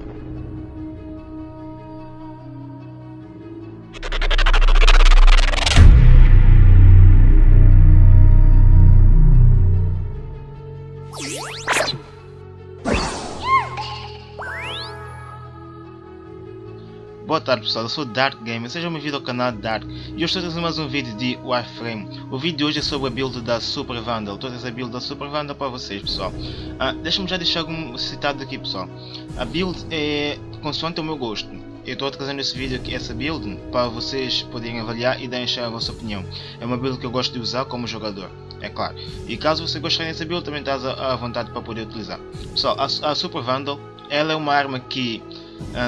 you Boa tarde pessoal, eu sou Dark Gamer, sejam bem-vindos ao canal Dark e eu estou trazendo mais um vídeo de Warframe. O vídeo de hoje é sobre a build da Super Vandal, estou a trazer a build da Super Vandal para vocês pessoal. Ah, Deixa-me já deixar um citado aqui pessoal. A build é consoante o meu gosto. Eu estou trazendo esse vídeo aqui, essa build, para vocês poderem avaliar e deixar a vossa opinião. É uma build que eu gosto de usar como jogador, é claro. E caso você gostarem dessa build, também estás à vontade para poder utilizar. Pessoal, a, a Super Vandal, ela é uma arma que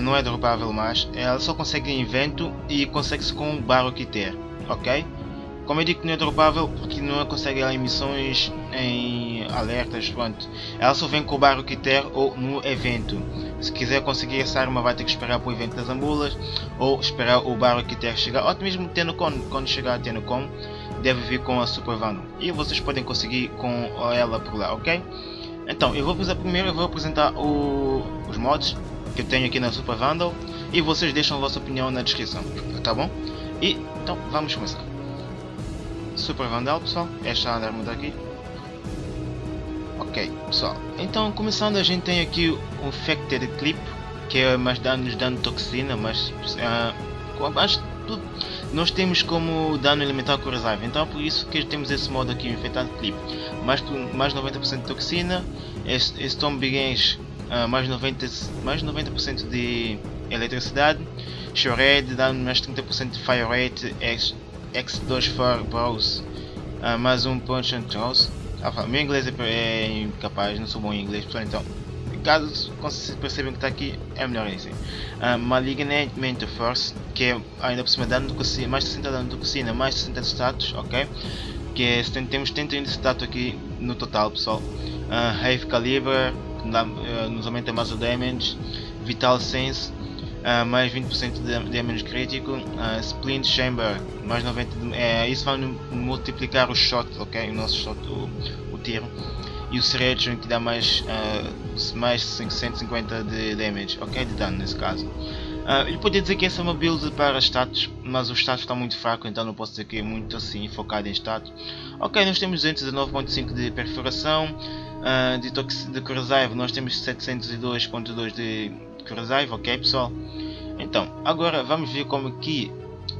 não é dropável mais, ela só consegue em vento e consegue-se com o barro que ter, ok? Como eu digo que não é dropável porque não consegue em missões, em alertas, pronto. Ela só vem com o barro que ter ou no evento. Se quiser conseguir essa arma vai ter que esperar para o evento das ambulas ou esperar o barro que ter chegar, ou mesmo Tenocon, quando chegar a Tenocon deve vir com a Super e vocês podem conseguir com ela por lá, ok? Então, eu vou primeiro eu vou apresentar o, os mods que eu tenho aqui na Super Vandal e vocês deixam a vossa opinião na descrição, tá bom? E então vamos começar. Super Vandal pessoal, esta arma daqui. Ok pessoal, então começando a gente tem aqui o Infected Clip, que é mais danos dano toxina, mas uh, acho tudo nós temos como dano elemental corrosive, então é por isso que temos esse modo aqui, o Infected Clip. Mais, mais 90% de toxina, Storm Begins uh, mais 90%, mais 90 de eletricidade, Shred dá mais 30% de Fire Rate, X, X2 for Bros, uh, mais um Punch and Toss. Ah, meu inglês é, é incapaz, não sou bom em inglês, pessoal, então caso vocês percebam que está aqui, é melhor assim. Uh, Malignant Force, que é ainda por cima dano do cocina, mais 60 dano do cocina, mais 60 de status, ok? Que é, temos 70 de status aqui no total, pessoal. Uh, Heavy Caliber, uh, nos aumenta mais o damage, Vital Sense, uh, mais 20% de damage crítico, uh, Splint Chamber, mais 90 de, é, isso vai multiplicar o shot, ok? O nosso shot, o, o tiro. E o Selection que dá mais, uh, mais 550 de damage, ok? De dano nesse caso. Uh, eu podia dizer que essa é uma build para status, mas o status está muito fraco, então não posso dizer que é muito assim focado em status. Ok, nós temos 219.5 de perfuração, uh, de, de corrosive nós temos 702.2 de corrosive, ok pessoal? Então, agora vamos ver como que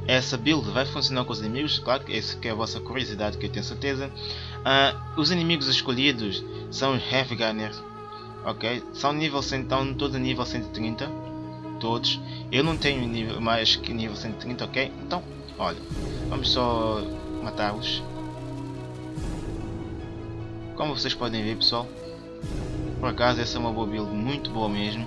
essa build vai funcionar com os inimigos, claro que essa que é a vossa curiosidade que eu tenho certeza. Uh, os inimigos escolhidos são os Heavy Gunners, ok? São nível 100, estão todos nível 130, todos. Eu não tenho nível mais que nível 130, ok? Então, olha, vamos só matá-los. Como vocês podem ver pessoal, por acaso essa é uma boa build, muito boa mesmo.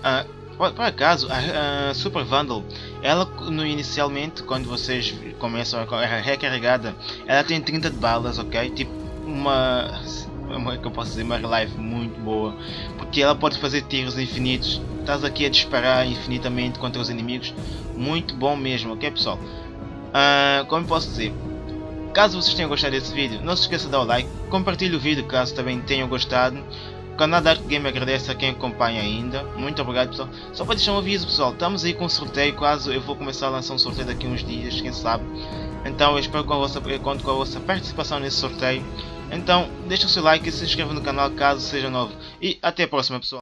Uh, por, por, acaso, a, a, Super Vandal, ela no, inicialmente, quando vocês começam a é recarregada, ela tem 30 de balas, ok? Tipo, uma, uma que eu posso dizer, uma live muito boa, porque ela pode fazer tiros infinitos. Estás aqui a disparar infinitamente contra os inimigos, muito bom mesmo, ok pessoal? Uh, como posso dizer, Caso vocês tenham gostado desse vídeo, não se esqueça de dar o like, compartilhe o vídeo caso também tenham gostado. O canal Dark Game agradece a quem acompanha ainda. Muito obrigado pessoal. Só para deixar um aviso pessoal, estamos aí com um sorteio, quase eu vou começar a lançar um sorteio daqui uns dias, quem sabe. Então eu espero com a vossa, eu conto com a vossa participação nesse sorteio. Então deixa o seu like e se inscreva no canal caso seja novo. E até a próxima pessoal.